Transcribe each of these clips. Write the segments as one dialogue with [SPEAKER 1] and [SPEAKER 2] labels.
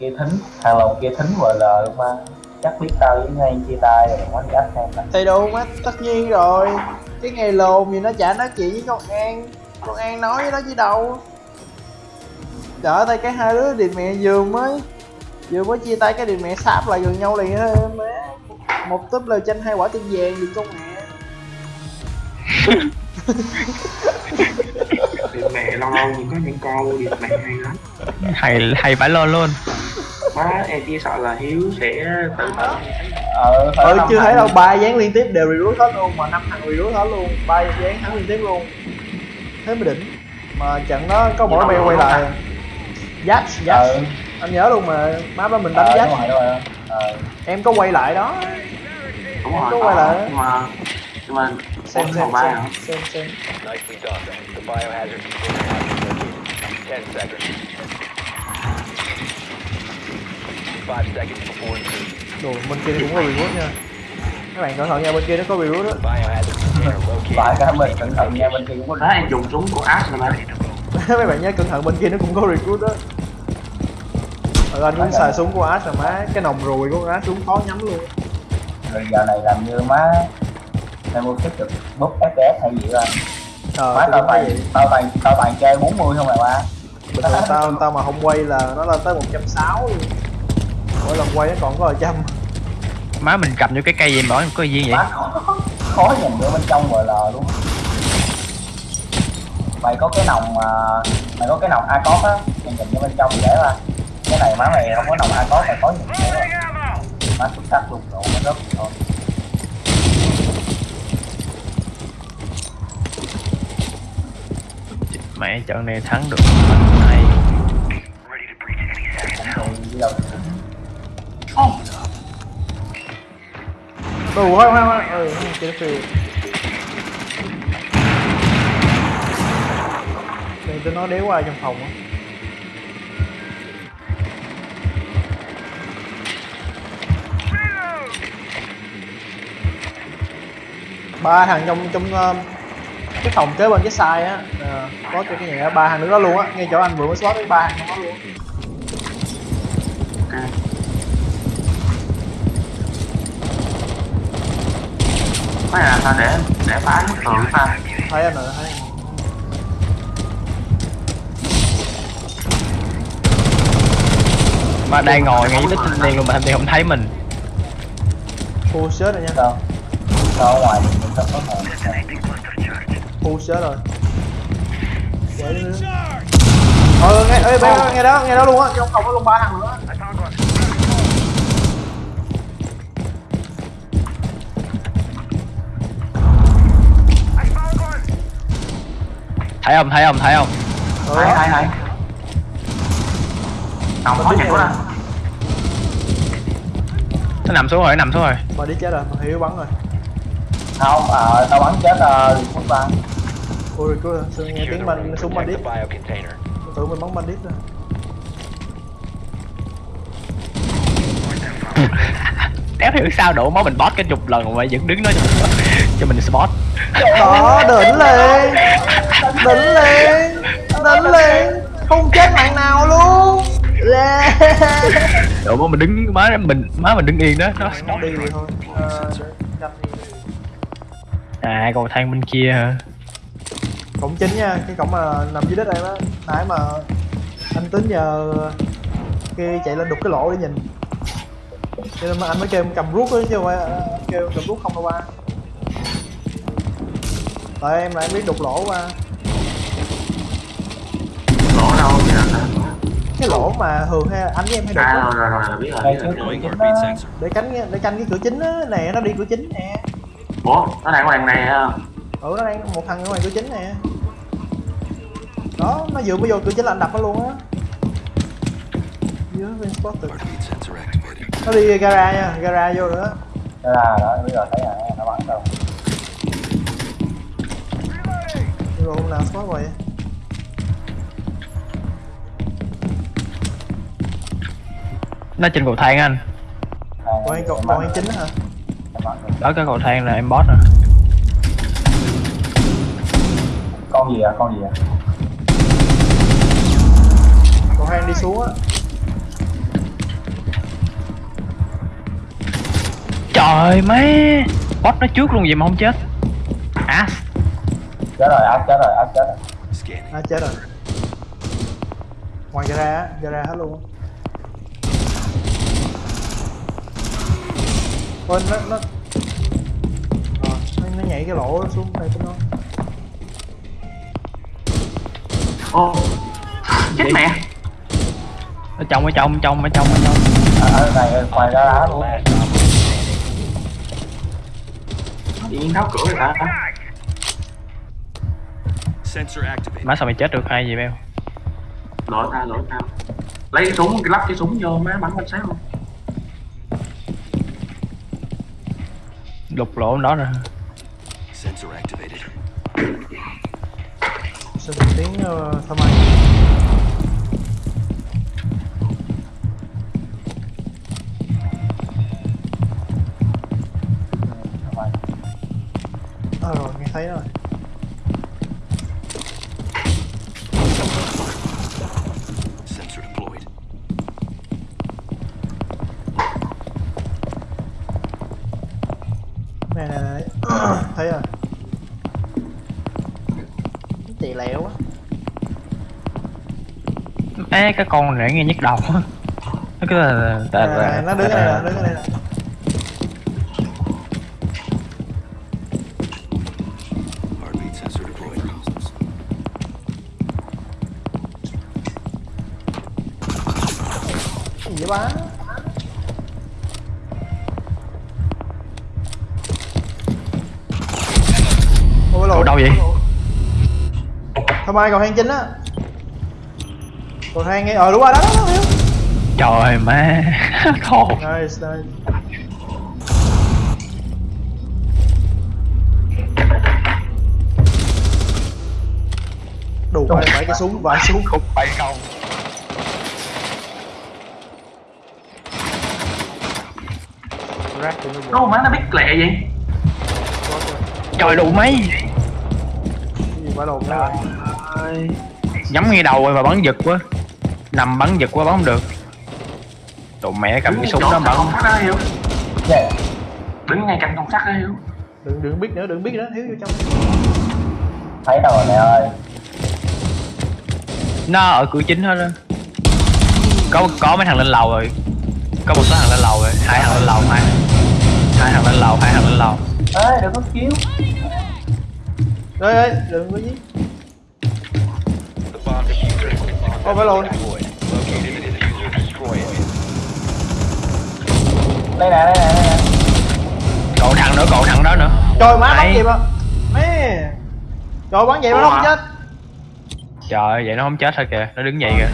[SPEAKER 1] kia thính thằng lồng kia thính vợ lờ luôn mà chắc biết tao với ngay chia tay rồi quán gắt xem nè.
[SPEAKER 2] Thì đâu mắt tất nhiên rồi. Cái ngày lồn gì nó chả nói chuyện với con an. Con an nói với nó chứ đâu. Trời ơi cái hai đứa điệp mẹ vừa mới vừa mới chia tay cái điệp mẹ sáp lại gần nhau liền thôi má một túp lời tranh hai quả tim vàng gì con mẹ
[SPEAKER 3] Mẹ lâu lâu có những câu điệp mẹ hay lắm.
[SPEAKER 4] Hay hay phải lo luôn.
[SPEAKER 3] Má em chỉ sợ là Hiếu sẽ tự tử.
[SPEAKER 1] Ờ.
[SPEAKER 2] Ừ chưa thấy đâu ba dáng liên tiếp đều recruit hết luôn mà năm thằng recruit hết luôn ba dáng thắng liên tiếp luôn. Thế mới đỉnh. Mà trận đó có mỗi bèo quay lại. Jax Jax.
[SPEAKER 1] Ờ.
[SPEAKER 2] Anh nhớ luôn mà má ba mình đánh
[SPEAKER 1] ờ đúng rồi. Ờ.
[SPEAKER 2] Em có quay lại đó.
[SPEAKER 3] Đúng
[SPEAKER 2] Em
[SPEAKER 3] rồi,
[SPEAKER 2] có quay lại.
[SPEAKER 3] mà Nhưng mà
[SPEAKER 2] xem xem xem xem xem.
[SPEAKER 5] Nicely done. The biohazard container has been located. Ten seconds. Five seconds before insertion.
[SPEAKER 2] đồ bên kia cũng có recruit nha. Các bạn cẩn thận nha bên kia nó có recruit đó
[SPEAKER 1] lại cái mình cẩn thận nha bên kia cũng có
[SPEAKER 3] Đó em dùng súng của Ash rồi mà
[SPEAKER 2] mấy bạn nhớ cẩn thận bên kia nó cũng có recruit đó ừ, anh cũng xài súng của Ash rồi má. Cái nòng ruồi của Ash súng khó nhắm luôn.
[SPEAKER 1] Rồi giờ này làm như má em mua tiếp tục bút fps hay gì đó
[SPEAKER 2] ờ
[SPEAKER 1] má tao toàn tao toàn tao toàn chơi 40 không à ba
[SPEAKER 2] bình thường tao tao mà không quay là nó lên tới 160 luôn. Mỗi lần quay nó còn có trăm.
[SPEAKER 4] Má mình cầm vô cái cây gì mà nói có gì vậy?
[SPEAKER 1] Má khó, khó nhìn vô bên trong vợ lờ luôn. Mày có cái nòng mà mày có cái nòng a cốt á mày nhìn vô bên trong dễ mà cái này má mày không có nòng a cốt mày khó nhìn dễ rồi má xuất sắc luôn độ nó rớt thôi
[SPEAKER 4] mẹ trận này thắng được. Này
[SPEAKER 1] đủ thì đi đâu
[SPEAKER 2] đồ hoa hoa hoa ừ cái phiền đừng tôi nói đéo qua trong phòng á. Ba thằng trong trong ờ, cái phòng kế bên cái side á ờ, có cho cái á ba thằng nữa đó luôn á ngay chỗ anh vừa mới slot với ba thằng đó luôn.
[SPEAKER 3] Ok. Mấy là sao để để phá bức tường ta
[SPEAKER 2] thấy anh rồi thấy anh.
[SPEAKER 4] má đang ngồi ngay đích thanh niên luôn mà thanh niên không thấy mình.
[SPEAKER 2] Full shot rồi nha.
[SPEAKER 1] Sao sao ngoài? Mình có thể
[SPEAKER 2] full shot rồi. Ờ nghe ê bé nghe đó nghe đó luôn á. Trong phòng có luôn ba thằng nữa
[SPEAKER 4] thấy không thấy không thấy không?
[SPEAKER 2] Ừ.
[SPEAKER 3] Hay hay hay. Nòng khó nhìn quá à
[SPEAKER 4] nó nằm xuống rồi nó nằm xuống rồi.
[SPEAKER 2] Mà đi chết rồi mà hiểu bắn rồi.
[SPEAKER 1] Không ờ tao bắn chết ờ phút ba
[SPEAKER 2] ôi cứ sao nghe tiếng
[SPEAKER 5] room.
[SPEAKER 2] súng
[SPEAKER 5] biocontainer.
[SPEAKER 2] Tôi tưởng mình bắn bandit rồi
[SPEAKER 4] đéo hiểu sao đổ máu mình boss cái chục lần mà vẫn đứng đó cho, cho mình spot
[SPEAKER 2] đó đỉnh lên đỉnh lên đỉnh lên không chết bạn nào luôn yeah.
[SPEAKER 4] đổ máu mình đứng má mình má mình đứng yên đó nó
[SPEAKER 2] đi rồi thôi đi.
[SPEAKER 4] à cầu thang bên kia hả
[SPEAKER 2] cổng chính nha cái cổng mà nằm dưới đất em á. Nãy mà anh tính nhờ kia chạy lên đục cái lỗ để nhìn. Cho nên mà anh mới kêu em cầm rút á chứ không phải kêu cầm rút không đâu ba. Tại em là em biết đục lỗ ba
[SPEAKER 3] Lỗ đâu vậy
[SPEAKER 2] cái lỗ mà thường hay anh với em hay đục
[SPEAKER 3] À rồi rồi rồi biết rồi
[SPEAKER 1] đây
[SPEAKER 3] biết rồi.
[SPEAKER 1] đó.
[SPEAKER 2] Để cánh để canh cái cửa chính á. Nè nó đi cửa chính nè.
[SPEAKER 3] Ủa nó đang ngoài này ha
[SPEAKER 2] ừ nó đang một thằng ở ngoài cửa chính nè đó nó vừa mới vô cửa chính là anh đập nó luôn á. Nó đi gara nha gara vô nữa
[SPEAKER 1] là đó bây giờ thấy là nó bắn đâu.
[SPEAKER 2] Rồi hôm nào spot rồi?
[SPEAKER 4] Nó trên cầu thang anh.
[SPEAKER 2] Còn anh còn còn chính hả?
[SPEAKER 4] Đó cái cầu thang là em boss rồi.
[SPEAKER 1] Con gì à con gì à
[SPEAKER 2] hoang đi xuống á.
[SPEAKER 4] Trời má Boss nó trước luôn vậy mà không chết. À.
[SPEAKER 1] Chết rồi, ác chết rồi, ác chết rồi.
[SPEAKER 2] Nó chết rồi. Ngoài ra á, ra hết luôn quên nó, nó Rồi, nó, nó nhảy cái lỗ xuống đây cho nó.
[SPEAKER 3] Ồ Chết mẹ.
[SPEAKER 4] Ở trong ở trong ở trong ở trong ở trong.
[SPEAKER 1] À, ở này ngoài ra đá luôn.
[SPEAKER 3] Nhiên tháo cửa rồi hả.
[SPEAKER 4] Má sao mày chết được? Hay vậy Beo?
[SPEAKER 3] Lỗi tao lỗi tao. Lấy cái súng cái lắp cái súng vô má bắn quanh sát luôn.
[SPEAKER 4] Lục lỗ đó rồi.
[SPEAKER 6] Sensor activated.
[SPEAKER 2] một tiếng uh, thăm anh thấy rồi
[SPEAKER 6] Sensor deployed.
[SPEAKER 2] này này này thấy rồi chị lẹo quá
[SPEAKER 4] Ê cái con này nghe nhức đầu á. Nó cứ là
[SPEAKER 2] nè, nó đứng đây nè đứng đây nè vậy ba ôi lộn.
[SPEAKER 4] Đâu vậy?
[SPEAKER 2] Thăm ai cầu thang chính á. Cầu thang nghe, ờ đúng rồi đó, đó, đó,
[SPEAKER 4] Trời má Khổ.
[SPEAKER 2] Nice, nice. Đủ phải cái súng, vài súng.
[SPEAKER 4] Khúc bay không
[SPEAKER 2] Rác nó vô
[SPEAKER 3] má nó biết lẹ vậy.
[SPEAKER 4] Trời đủ mấy.
[SPEAKER 2] Gì đó
[SPEAKER 4] Nhắm ngay đầu rồi mà bắn giật quá. Nằm bắn giật quá bắn không được. Tụi mẹ cầm cái súng đó bắn.
[SPEAKER 1] yeah.
[SPEAKER 3] đứng ngay cạnh cổng sắt đó hiểu.
[SPEAKER 2] Đừng, đừng biết nữa, đừng biết nữa, thiếu vô trong.
[SPEAKER 1] Thấy đâu rồi mẹ ơi.
[SPEAKER 4] Nó ở cửa chính hết á. Có có mấy thằng lên lầu rồi Có một số thằng lên lầu rồi Hai thằng lên lầu hai. Hai thằng lên lầu hai thằng lên lầu.
[SPEAKER 1] Ê đừng có cứu
[SPEAKER 2] Ê, ê, đừng có giết Ô, phải lộn
[SPEAKER 1] đây nè đây nè đây nè.
[SPEAKER 4] Cậu thằng nữa cậu thằng đó nữa.
[SPEAKER 2] Trời má bắn gì mà. Mẹ. Trời bắn vậy mà nó không chết.
[SPEAKER 4] Trời vậy nó không chết thôi kìa. Nó đứng vậy kìa.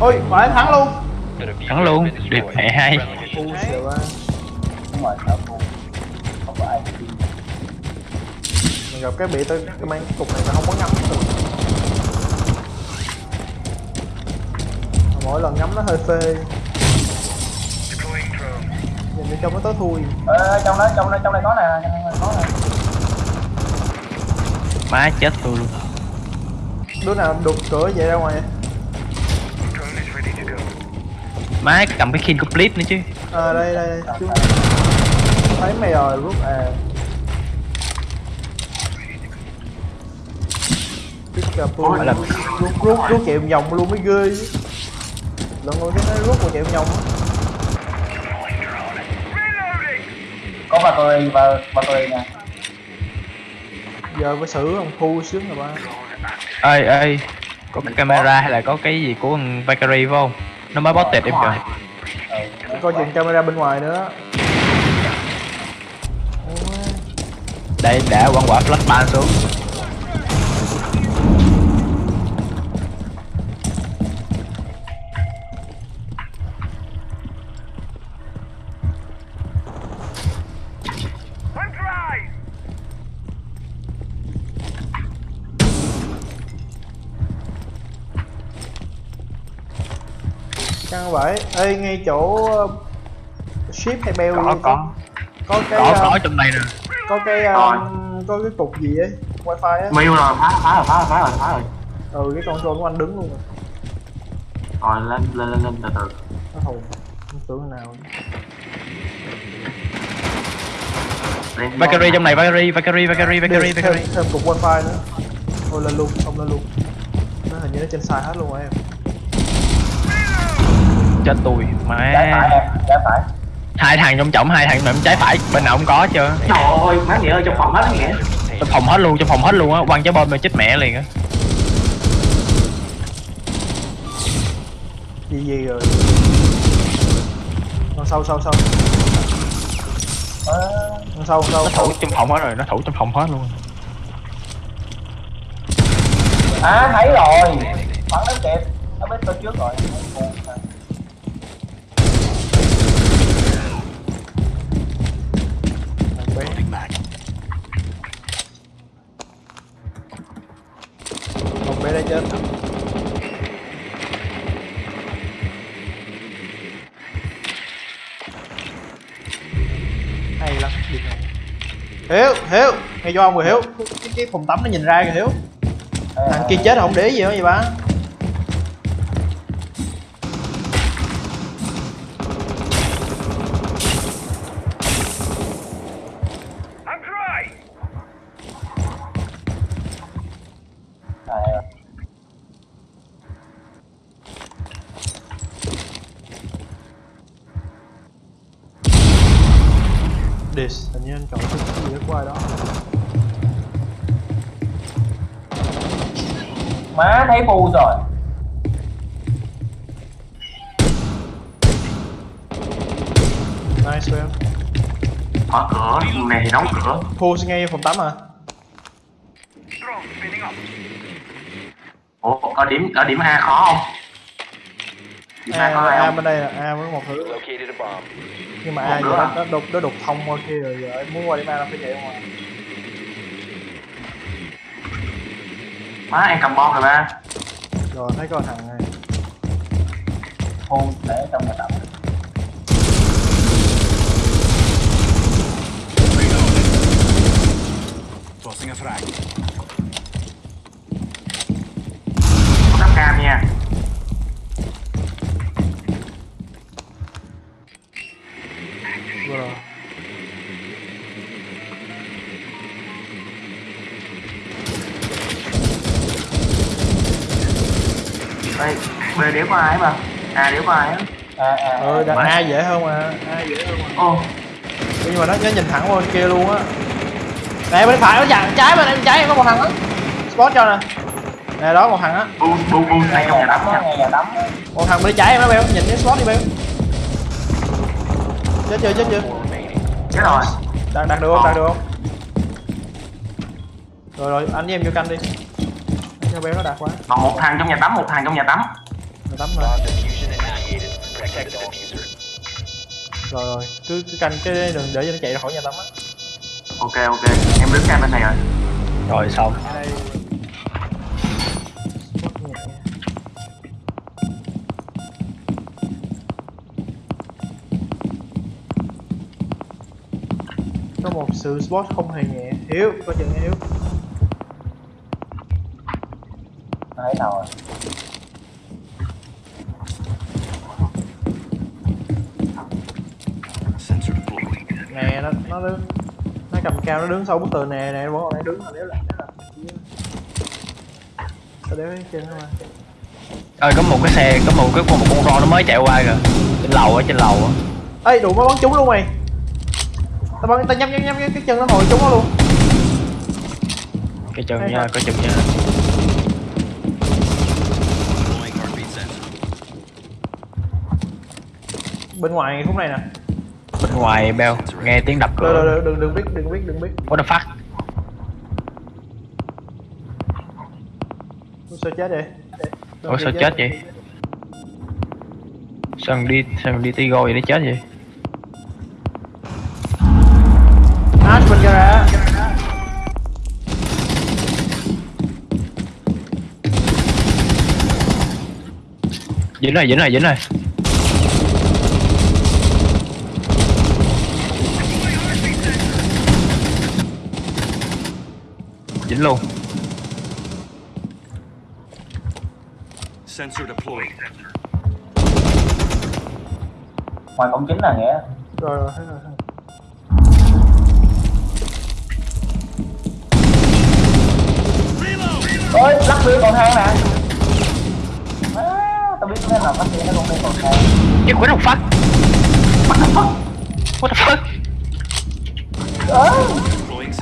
[SPEAKER 2] Ôi, phải thắng luôn
[SPEAKER 5] Has
[SPEAKER 4] luôn Điệp mẹ
[SPEAKER 1] cứu.
[SPEAKER 2] Mình gặp cái bị tôi cái mang cục này nó không có ngắm được Mỗi lần ngắm nó hơi phê. Nhìn bên trong nó tối thui.
[SPEAKER 1] Ê trong đó trong đó trong đây có nè trong đây có nè.
[SPEAKER 4] Má chết tôi luôn.
[SPEAKER 2] Đứa nào đục cửa vậy ra ngoài
[SPEAKER 4] Má cầm cái của Blitz nữa chứ.
[SPEAKER 2] À đây đây, đây. Chú... Thấy mày rồi rút à
[SPEAKER 4] Phải là-
[SPEAKER 2] rút, rút, rút chạy vòng luôn mới ghê Lần ngồi cái nó rút một chạy vòng
[SPEAKER 1] có battery và battery nè.
[SPEAKER 2] Giờ phải xử ông thu sướng rồi ba
[SPEAKER 4] ơi ơi có cái camera hay là có cái gì của thằng Valkyrie phải không nó mới bot tệp em kìa
[SPEAKER 1] ừ.
[SPEAKER 2] Coi chừng camera bên ngoài nữa
[SPEAKER 4] đây đã quăng quả flash ban xuống
[SPEAKER 2] vậy? Ê ngay chỗ uh, Ship hay bell
[SPEAKER 4] có có.
[SPEAKER 2] có. Cái
[SPEAKER 4] có
[SPEAKER 2] uh,
[SPEAKER 4] có trong đây nè.
[SPEAKER 2] có cái um, có cái cục gì ấy wifi á.
[SPEAKER 3] Miu rồi phá phá rồi phá rồi phá rồi phá rồi.
[SPEAKER 2] Ừ cái con trôn của anh đứng luôn rồi.
[SPEAKER 3] Rồi lên lên lên lên từ từ.
[SPEAKER 2] Nó hồn không tưởng nào.
[SPEAKER 4] Valkyrie trong này. Valkyrie Valkyrie Valkyrie
[SPEAKER 2] Đi,
[SPEAKER 4] Valkyrie
[SPEAKER 2] thêm, thêm cục wifi nữa. Thôi lên luôn không lên luôn. Nó hình như nó trên side hết luôn rồi em
[SPEAKER 4] chết tôi
[SPEAKER 1] trái phải em trái phải.
[SPEAKER 4] Hai thằng trong trọng hai thằng nằm trái phải bên nào cũng có chưa
[SPEAKER 3] Trời ơi, má nghĩa ơi, trong phòng hết nghĩa
[SPEAKER 4] trong phòng hết luôn trong phòng hết luôn á quăng trái bom mà chết mẹ liền á.
[SPEAKER 2] Gì gì rồi? Đằng sau sau sau
[SPEAKER 1] Ờ,
[SPEAKER 2] Đằng sau sau
[SPEAKER 4] nó thủ trong phòng hết rồi nó thủ trong phòng hết luôn.
[SPEAKER 1] À thấy rồi. Bắn nó kịp nó biết tôi trước rồi
[SPEAKER 2] chết. Hay lắm này hiếu hiếu nghe cho ông rồi hiếu. Cái, phòng tắm nó nhìn ra kìa hiếu. Thằng kia chết không để gì hết vậy ba Dis hình như anh chọn cái gì đó
[SPEAKER 1] má thấy bu rồi.
[SPEAKER 2] Nice well
[SPEAKER 3] Mở cửa, này thì đóng cửa.
[SPEAKER 2] Pulse ngay phòng tắm à?
[SPEAKER 3] Ủa, ở điểm, ở điểm A khó không? Điểm A có ai
[SPEAKER 2] A
[SPEAKER 3] không?
[SPEAKER 2] bên đây là A với một thứ. Nhưng mà A
[SPEAKER 3] à?
[SPEAKER 2] nó, đục nó đục thông qua kia rồi giờ em muốn qua điểm A nó phải chạy ngoài
[SPEAKER 3] Má, em cầm bom rồi ba.
[SPEAKER 2] Rồi thấy có thằng này.
[SPEAKER 1] Bu để trong nhà tắm.
[SPEAKER 6] Tossing a frag.
[SPEAKER 3] Cam nha B đéo có ai mà? A đéo có ai á?
[SPEAKER 1] À, à,
[SPEAKER 2] ừ đặt. A dễ hơn mà. A dễ hơn mà.
[SPEAKER 3] Ô,
[SPEAKER 2] nhưng mà nó, nó nhìn thẳng qua bên kia luôn á. Nè bên phải nó dặn trái bên em trái có một thằng á. Spot cho nè. Nè đó một thằng á.
[SPEAKER 3] Bu, bu, bu này trong nhà tắm
[SPEAKER 1] á, nhà tắm á.
[SPEAKER 2] một thằng bên trái em nó beo nhìn cái spot đi beo. Chết chưa chết chưa?
[SPEAKER 3] Chết rồi.
[SPEAKER 2] Đặt đặt được không đặt được không? Rồi rồi anh với em vô canh đi. Anh cho béo nó đạt quá
[SPEAKER 3] Còn một thằng trong nhà tắm, một thằng trong nhà tắm
[SPEAKER 2] rồi
[SPEAKER 5] diffuser.
[SPEAKER 2] rồi rồi. Cứ, cứ canh cái đường để cho nó chạy ra khỏi nhà tắm á.
[SPEAKER 3] Ok, ok, em đứng cam bên này rồi.
[SPEAKER 4] Rồi xong.
[SPEAKER 2] Đây có một sự spot không hề nhẹ. Hiếu có chừng nha hiếu.
[SPEAKER 1] Thấy nào rồi
[SPEAKER 6] Sensor deployed.
[SPEAKER 2] nè nó nó đứng nó cầm cao nó đứng sau bức tường nè nè vẫn còn đang đứng mà nếu là nếu là tao đéo trên thôi mà.
[SPEAKER 4] Ơi có một cái xe có một cái con một con ro nó mới chạy qua kìa. Trên lầu á trên lầu á.
[SPEAKER 2] Ê đủ mới bắn trúng luôn mày. Tao bắn tao nhắm nhắm nhắm cái chân nó hồi trúng nó luôn.
[SPEAKER 4] Cái
[SPEAKER 2] Hay
[SPEAKER 4] nha cái chừng nha.
[SPEAKER 2] Bên ngoài khúc này nè
[SPEAKER 4] ngoài beo nghe tiếng đập
[SPEAKER 2] đừng
[SPEAKER 4] cửa
[SPEAKER 2] đừng đừng đừng biết đừng biết đừng biết.
[SPEAKER 4] What the fuck?
[SPEAKER 2] Sao chết vậy?
[SPEAKER 4] Ủa sao chết vậy? Sao đi sao đi tigo vậy nó chết vậy?
[SPEAKER 2] Ash bên gara
[SPEAKER 4] dính rồi dính rồi dính rồi dính luôn.
[SPEAKER 1] Ngoài cổng chính là nghĩa
[SPEAKER 2] rồi rồi rồi
[SPEAKER 1] ôi lắc đưa còn thang nè tao biết nên là bắt nó còn đây còn thang
[SPEAKER 4] cái quỷ đồng phát what the fuck? What the fuck?
[SPEAKER 6] À.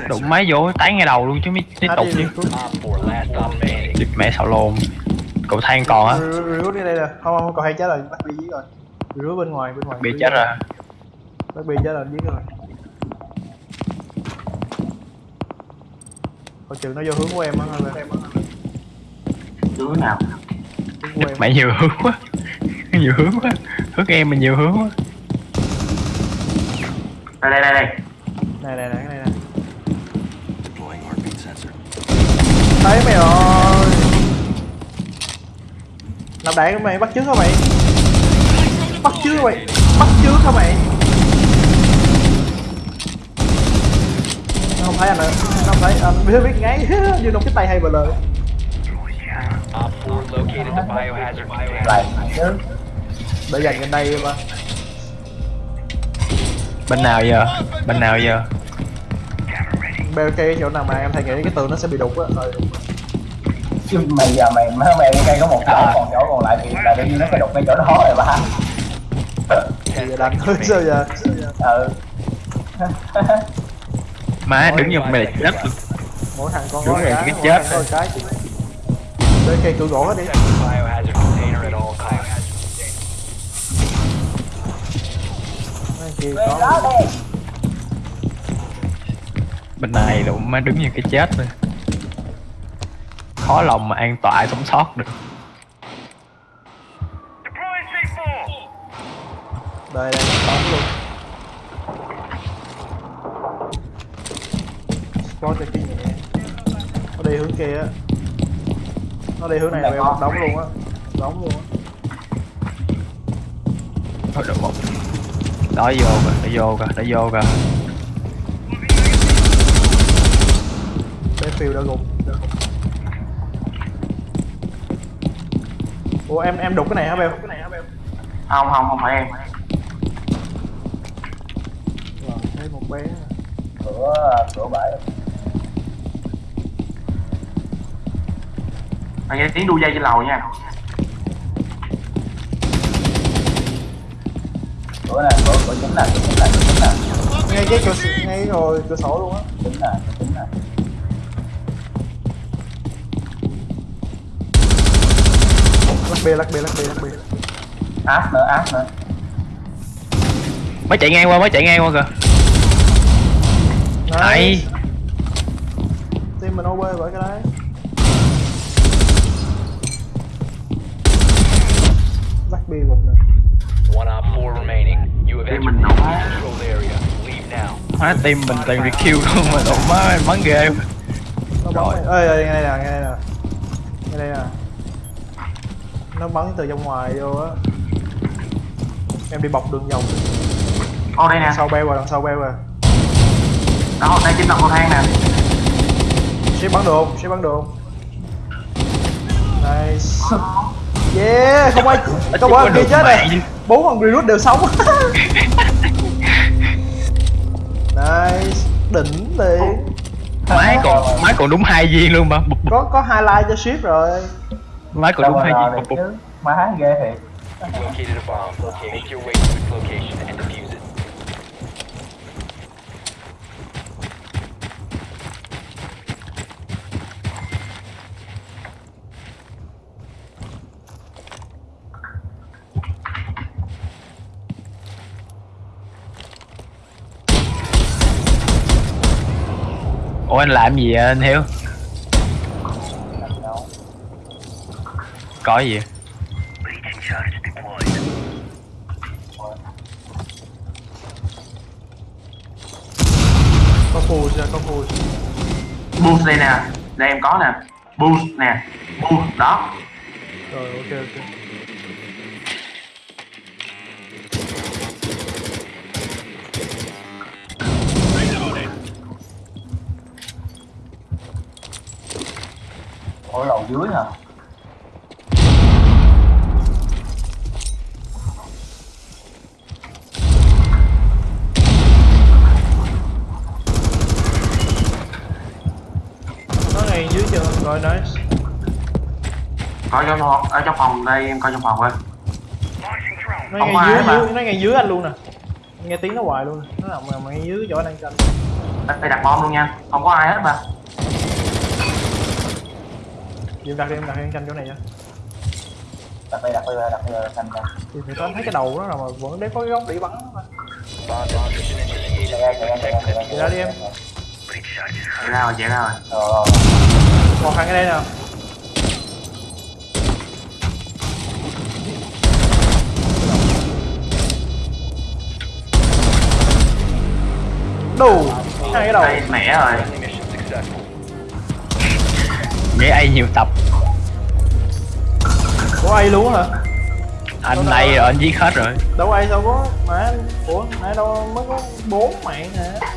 [SPEAKER 4] Đụng máy vô tán ngay đầu luôn chứ mới tiếp tục chứ.
[SPEAKER 5] Op 4 last stop standing.
[SPEAKER 4] Địt mẹ xào lồn. Cậu than còn á.
[SPEAKER 2] Rút đi đây nè không không còn hay chết rồi. Bắt bi dưới rồi. Rút bên ngoài bên ngoài.
[SPEAKER 4] Bị chết rồi.
[SPEAKER 2] Bắt bi chết rồi dưới rồi. Coi chừng nó vô hướng của em á
[SPEAKER 3] nào?
[SPEAKER 2] Hướng em.
[SPEAKER 4] Mẹ nhiều hướng quá. Nhiều hướng quá. Hướng em mình nhiều hướng quá.
[SPEAKER 3] Đây đây đây đây.
[SPEAKER 2] Này này này cái này nè
[SPEAKER 6] Deploying heartbeat sensor
[SPEAKER 2] thấy mày rồi. Nạp đạn mày bắt trước hả mày. Bắt trước mày, bắt trước hả mày. Không thấy anh nữa không thấy, anh biết biết ngay. Như đông cái tay hay bờ lời.
[SPEAKER 5] Op 4 located the biohazard container.
[SPEAKER 1] lại chứ.
[SPEAKER 2] Để dành gần đây mà.
[SPEAKER 4] Bên nào giờ? Bên nào giờ?
[SPEAKER 2] Cây chỗ nào mà em thấy nghĩ cái tường nó sẽ bị đục á. Rồi
[SPEAKER 1] chứ mày giờ mày má mày cây có một chỗ còn chỗ còn lại thì là đương nhiên nó phải đục ngay chỗ đó rồi ba
[SPEAKER 2] thì giờ đánh thôi sao giờ?
[SPEAKER 1] Ừ.
[SPEAKER 4] Má đứng như mày là chết
[SPEAKER 2] mỗi thằng con
[SPEAKER 4] rồi,
[SPEAKER 2] cái
[SPEAKER 4] chết.
[SPEAKER 2] cái để cây cửa gỗ hết đi.
[SPEAKER 5] Protect the biohazard container at all costs.
[SPEAKER 2] Mấy kia
[SPEAKER 1] Về
[SPEAKER 2] có
[SPEAKER 1] đó đi
[SPEAKER 4] Bên này đụng má đứng như cái chết luôn Khó lòng mà an toàn sống sót được.
[SPEAKER 2] Đây đây bóng luôn. Có cái kia nhẹ nó đi hướng kia á. Nó đi hướng này là beo một đống luôn á. Đống luôn á.
[SPEAKER 4] Thôi được một Đó vô kìa, đã vô kìa, đã vô kìa
[SPEAKER 2] phiêu đã gục đã gục. ủa em em đục cái này hả beo?
[SPEAKER 3] Không không không phải em.
[SPEAKER 2] Rồi thấy một bé.
[SPEAKER 1] Cửa cửa bể.
[SPEAKER 3] Anh nghe tiếng đu dây trên lầu nha.
[SPEAKER 1] Cửa nè cửa cửa chính nè cửa chính nè cửa chính nè.
[SPEAKER 2] Ngay cái cửa ngay rồi cửa sổ luôn á.
[SPEAKER 1] Chính nè chính nè
[SPEAKER 2] bia lắc bia lắc bia lắc bia
[SPEAKER 1] áp nữa áp nữa
[SPEAKER 4] Mới chạy ngang qua, mới chạy ngang qua kìa. Hay
[SPEAKER 2] team mình over bởi cái đấy. Lắc bia một nè.
[SPEAKER 5] One op 4 remaining. You have
[SPEAKER 3] Team
[SPEAKER 5] entered
[SPEAKER 3] mình
[SPEAKER 5] the
[SPEAKER 3] nổ.
[SPEAKER 5] controlled area. Leave now.
[SPEAKER 4] Má team mình toàn rekill luôn mà đụng má bắn ghê. Rồi.
[SPEAKER 2] ơi ơi ngay đây nè ngay đây nè. Ngay đây nè nó bắn từ trong ngoài vô á. Em đi bọc đường vòng.
[SPEAKER 3] Ô đây nè.
[SPEAKER 2] Sau beo rồi đằng sau beo rồi.
[SPEAKER 3] Đó đây chính là cầu thang nè.
[SPEAKER 2] Ship bắn được không? Ship bắn được không? Nice. Yeah không ai có bốn thằng kia chết này bốn thằng recruit đều sống. Nice. Đỉnh liền.
[SPEAKER 4] Máy còn, máy còn đúng hai viên luôn mà.
[SPEAKER 2] Có có highlight cho ship rồi
[SPEAKER 4] Máy còn
[SPEAKER 1] đâu
[SPEAKER 4] đúng
[SPEAKER 1] được
[SPEAKER 4] bụp, bụp.
[SPEAKER 1] chứ má ghê thiệt
[SPEAKER 5] Located a bomb. Make your way to its location and defuse it.
[SPEAKER 4] Ủa anh làm gì vậy anh Hiếu? Có gì?
[SPEAKER 2] có phù ra có phù
[SPEAKER 3] boost đây nè. Đây em có nè. Boost nè. Boost. Đó.
[SPEAKER 2] Rồi ok ok.
[SPEAKER 1] Ở lầu dưới hả
[SPEAKER 2] rồi nice
[SPEAKER 3] coi trong phòng ở trong phòng đây em coi trong phòng coi.
[SPEAKER 2] Nó ngay dưới,
[SPEAKER 3] mà.
[SPEAKER 2] dưới nó ngay dưới anh luôn nè. Nghe tiếng nó hoài luôn. Nó nằm mà ngay dưới chỗ đang canh.
[SPEAKER 3] Đây đặt bom luôn nha. Không có ai hết mà.
[SPEAKER 2] Dìm đặt đi em đặt đi em canh chỗ này nha.
[SPEAKER 1] Đặt đây đặt đây đặt đây thành ra
[SPEAKER 2] thì phải có thấy cái đầu nó nào mà vẫn để có cái góc để bắn mà.
[SPEAKER 1] Ra. Chạy ra
[SPEAKER 2] đi em.
[SPEAKER 3] Chạy ra rồi chạy ra rồi
[SPEAKER 1] rồi
[SPEAKER 2] còn thằng ở đây nè đủ hai cái đầu.
[SPEAKER 3] Đây mẹ rồi.
[SPEAKER 4] Vậy ai nhiều tập.
[SPEAKER 2] Của ai luôn hả?
[SPEAKER 4] Anh này rồi anh giết hết rồi.
[SPEAKER 2] Đâu ai sao có mà ủa nãy đâu mới có bốn mạng hả